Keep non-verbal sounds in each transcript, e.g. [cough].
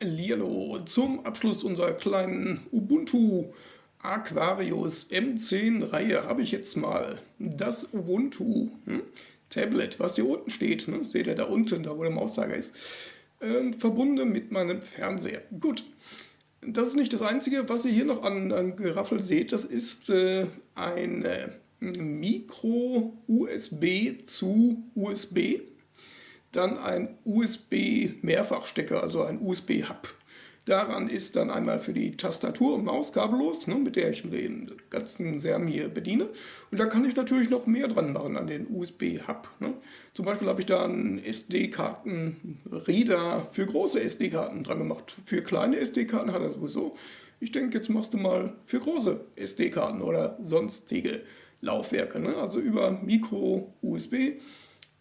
Hallihallo, zum Abschluss unserer kleinen Ubuntu Aquarius M10 Reihe habe ich jetzt mal das Ubuntu hm, Tablet, was hier unten steht, ne, seht ihr da unten, da wo der Mauszeiger ist, äh, verbunden mit meinem Fernseher. Gut, das ist nicht das Einzige, was ihr hier noch an, an Geraffel seht, das ist äh, ein Micro-USB zu USB dann ein USB-Mehrfachstecker, also ein USB-Hub. Daran ist dann einmal für die Tastatur und Maus kabellos, ne, mit der ich den ganzen Serm hier bediene. Und da kann ich natürlich noch mehr dran machen an den USB-Hub. Ne. Zum Beispiel habe ich da einen SD-Karten-Reader für große SD-Karten dran gemacht. Für kleine SD-Karten hat er sowieso. Ich denke, jetzt machst du mal für große SD-Karten oder sonstige Laufwerke. Ne. Also über Micro-USB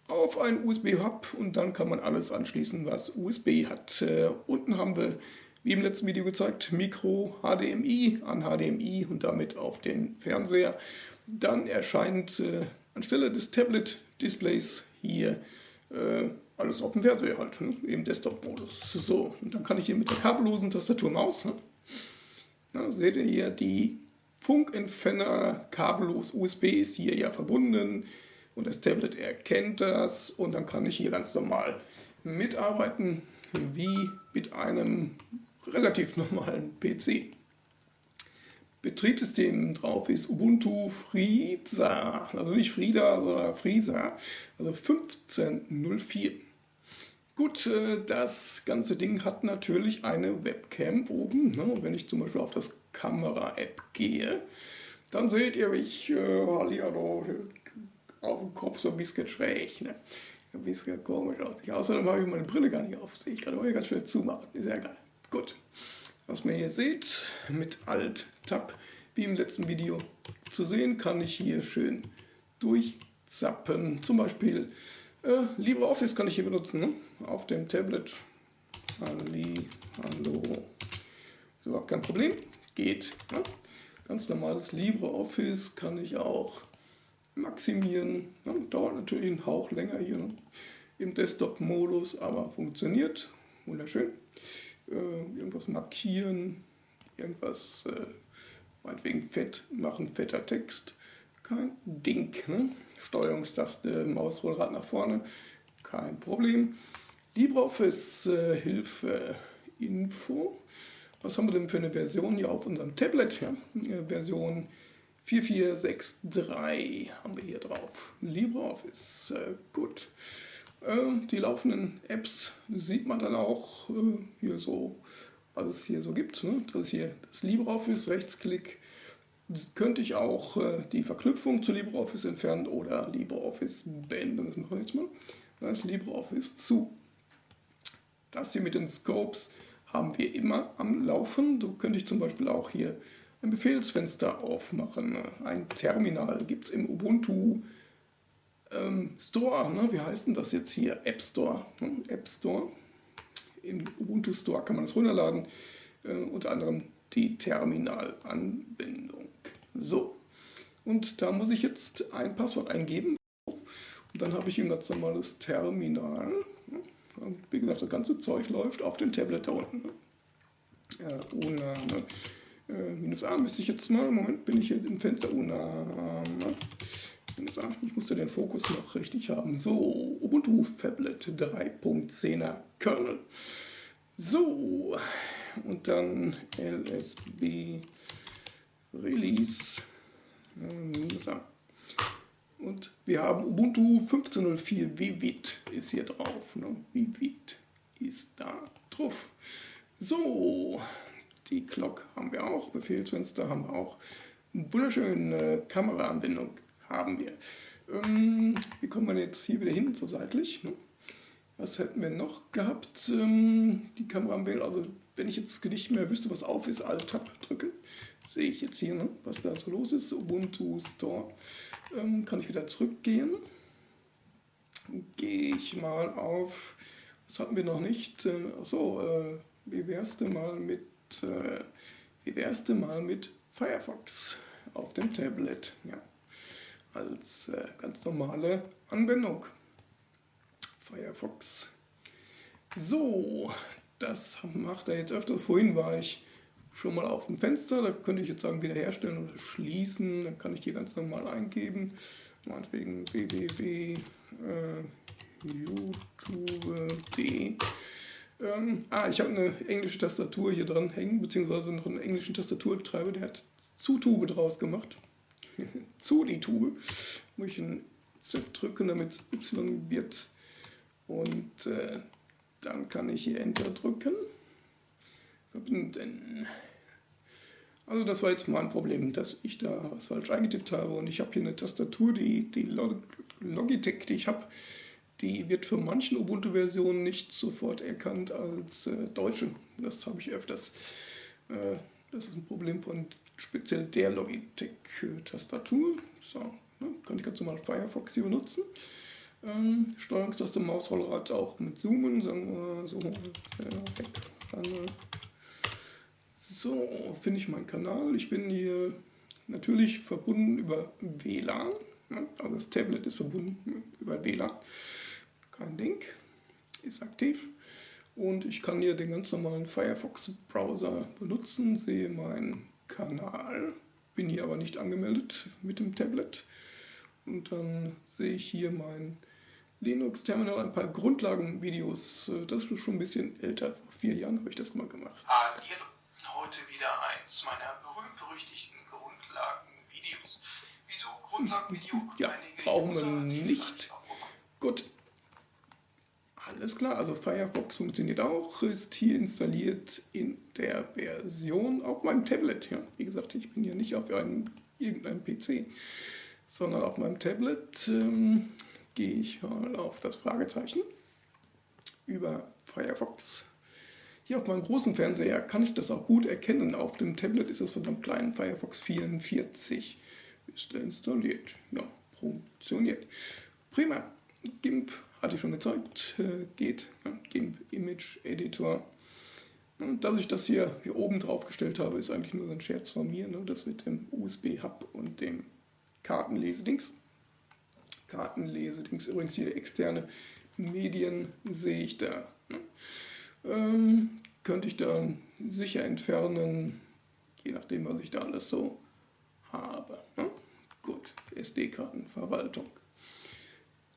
auf einen USB-Hub und dann kann man alles anschließen, was USB hat. Äh, unten haben wir, wie im letzten Video gezeigt, Micro HDMI an HDMI und damit auf den Fernseher. Dann erscheint äh, anstelle des Tablet-Displays hier äh, alles auf dem Fernseher halt, ne? im Desktop-Modus. So, und dann kann ich hier mit der kabellosen Tastatur Maus, ne? Na, seht ihr hier, die Funkentferner kabellos USB ist hier ja verbunden und das Tablet erkennt das und dann kann ich hier ganz normal mitarbeiten wie mit einem relativ normalen PC. Betriebssystem drauf ist Ubuntu Frieza, also nicht Frida, sondern Frieza, also 15.04. Gut, äh, das ganze Ding hat natürlich eine Webcam oben. Ne? Wenn ich zum Beispiel auf das Kamera-App gehe, dann seht ihr mich, äh, Hallihallo, auf dem Kopf so ein bisschen schräg. Ne? Ein bisschen komisch aus. Außerdem habe ich meine Brille gar nicht auf. Ich kann immer ganz schnell zumachen. Ist ja geil. Gut. Was man hier seht, mit Alt-Tab, wie im letzten Video zu sehen, kann ich hier schön durchzappen. Zum Beispiel äh, LibreOffice kann ich hier benutzen, ne? auf dem Tablet. Halli, hallo. Ist überhaupt kein Problem. Geht. Ne? Ganz normales LibreOffice kann ich auch maximieren. Ja, dauert natürlich einen Hauch länger hier ne? im Desktop-Modus, aber funktioniert. Wunderschön. Äh, irgendwas markieren, irgendwas äh, meinetwegen fett machen, fetter Text. Kein Ding. Ne? Steuerungstaste, Mausrollrad nach vorne, kein Problem. LibreOffice äh, Hilfe Info. Was haben wir denn für eine Version hier auf unserem Tablet? Ja? Version 4463 haben wir hier drauf. LibreOffice, äh, gut. Äh, die laufenden Apps sieht man dann auch äh, hier so, was es hier so gibt. Ne? Das ist hier das LibreOffice, Rechtsklick. Das könnte ich auch äh, die Verknüpfung zu LibreOffice entfernen oder LibreOffice beenden. Das machen wir jetzt mal. Das LibreOffice zu. Das hier mit den Scopes haben wir immer am Laufen. Da könnte ich zum Beispiel auch hier ein Befehlsfenster aufmachen. Ein Terminal gibt es im Ubuntu ähm, Store. Ne? Wie heißt denn das jetzt hier? App Store. Ne? App Store. Im Ubuntu Store kann man das runterladen. Äh, unter anderem die Terminalanbindung. So. Und da muss ich jetzt ein Passwort eingeben. Und dann habe ich ein ganz normales Terminal. Wie gesagt, das ganze Zeug läuft auf dem Tablet da unten. Ja, ohne, ne? Äh, minus A müsste ich jetzt mal, Moment, bin ich hier im Fenster, oh na, minus A, ich musste den Fokus noch richtig haben. So, Ubuntu Fablet 3.10er Kernel. So, und dann LSB Release äh, minus A. Und wir haben Ubuntu 15.04 Vivit ist hier drauf. Ne? Vivit ist da drauf. So, die Clock haben wir auch, Befehlsfenster haben wir auch. Eine wunderschöne Kameraanbindung haben wir. Ähm, wie kommt man jetzt hier wieder hin, so seitlich? Ne? Was hätten wir noch gehabt? Ähm, die Kameraanbindung, also wenn ich jetzt nicht mehr wüsste, was auf ist, Alt-Tab drücken, sehe ich jetzt hier, ne, was da so los ist. Ubuntu Store. Ähm, kann ich wieder zurückgehen. Gehe ich mal auf, was hatten wir noch nicht? Äh, achso, äh, wie wär's denn mal mit äh, wär's denn mal mit Firefox auf dem Tablet? Ja, als äh, ganz normale Anwendung. Firefox. So, das macht er jetzt öfters. Vorhin war ich schon mal auf dem Fenster, da könnte ich jetzt sagen wiederherstellen oder schließen, dann kann ich die ganz normal eingeben, meinetwegen www.youtube.de. Ähm, ah, ich habe eine englische Tastatur hier dran hängen, beziehungsweise noch einen englischen Tastaturbetreiber, der hat Zutube draus gemacht. [laughs] Zu die Tube. Muss ich ein Z drücken, damit es Y wird. Und äh, dann kann ich hier Enter drücken. Verbinden. Also das war jetzt mein Problem, dass ich da was falsch eingetippt habe. Und ich habe hier eine Tastatur, die, die Logitech, die ich habe, die wird für manchen Ubuntu-Versionen nicht sofort erkannt als äh, deutsche. Das habe ich öfters. Äh, das ist ein Problem von speziell der Logitech-Tastatur. So, ne, kann ich ganz normal Firefox hier benutzen. Ähm, Steuerungstaste, Mausrollrad auch mit Zoomen, sagen wir so. So, finde ich meinen Kanal. Ich bin hier natürlich verbunden über WLAN. Ne? Also das Tablet ist verbunden über WLAN. Kein Ding, ist aktiv. Und ich kann hier den ganz normalen Firefox-Browser benutzen, sehe meinen Kanal, bin hier aber nicht angemeldet mit dem Tablet. Und dann sehe ich hier mein Linux-Terminal, ein paar Grundlagenvideos. Das ist schon ein bisschen älter, vor vier Jahren habe ich das mal gemacht. Hallo, heute wieder eins meiner berühmt-berüchtigten Grundlagenvideos. Wieso Grundlagenvideo? Ja, brauchen wir nicht. Gut, alles klar, also Firefox funktioniert auch, ist hier installiert in der Version auf meinem Tablet. Ja. Wie gesagt, ich bin hier nicht auf einem, irgendeinem PC, sondern auf meinem Tablet ähm, gehe ich mal auf das Fragezeichen über Firefox. Hier auf meinem großen Fernseher kann ich das auch gut erkennen. Auf dem Tablet ist es von einem kleinen Firefox 44. Ist er installiert? Ja, funktioniert. Prima. GIMP hatte ich schon gezeigt, äh, geht, GIMP Image Editor. Dass ich das hier, hier oben drauf gestellt habe, ist eigentlich nur so ein Scherz von mir, ne? das mit dem USB-Hub und dem Kartenlesedings. Kartenlesedings, übrigens hier externe Medien sehe ich da. Ne? Ähm, könnte ich dann sicher entfernen, je nachdem, was ich da alles so habe. Ne? Gut, SD-Kartenverwaltung.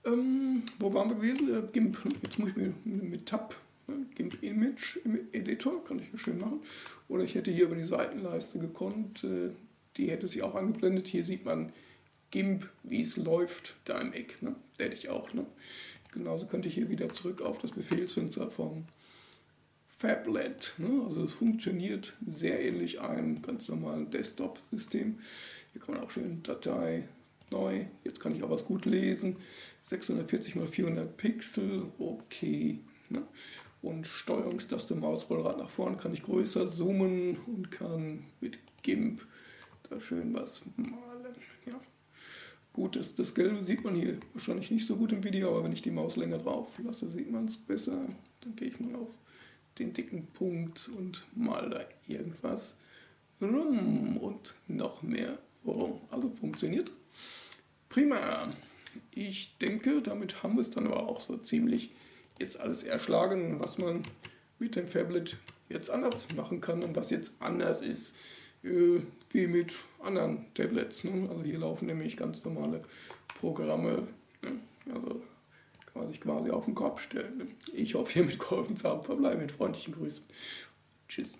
Ähm, wo waren wir gewesen? Äh, GIMP. Jetzt muss ich mir mit Tab, ne? GIMP Image im Editor, kann ich schön machen. Oder ich hätte hier über die Seitenleiste gekonnt, äh, die hätte sich auch angeblendet. Hier sieht man GIMP, wie es läuft, da im Eck. Ne? Da hätte ich auch. Ne? Genauso könnte ich hier wieder zurück auf das Befehlsfenster vom Fablet. Ne? Also es funktioniert sehr ähnlich einem ganz normalen Desktop-System. Hier kann man auch schön Datei neu. Jetzt kann ich auch was gut lesen. 640 x 400 Pixel, okay. Ne? Und Steuerungstaste Mausrollrad nach vorn kann ich größer zoomen und kann mit GIMP da schön was malen. Ja. Gut, das, das Gelbe sieht man hier wahrscheinlich nicht so gut im Video, aber wenn ich die Maus länger drauf lasse, sieht man es besser. Dann gehe ich mal auf den dicken Punkt und mal da irgendwas rum und noch mehr rum. Also funktioniert. Prima. Ich denke, damit haben wir es dann aber auch so ziemlich jetzt alles erschlagen, was man mit dem Fablet jetzt anders machen kann und was jetzt anders ist äh, wie mit anderen Tablets. Ne? Also hier laufen nämlich ganz normale Programme. Ne? Also kann man sich quasi auf den Kopf stellen. Ne? Ich hoffe, hiermit geholfen zu haben. Verbleibe mit freundlichen Grüßen. Tschüss.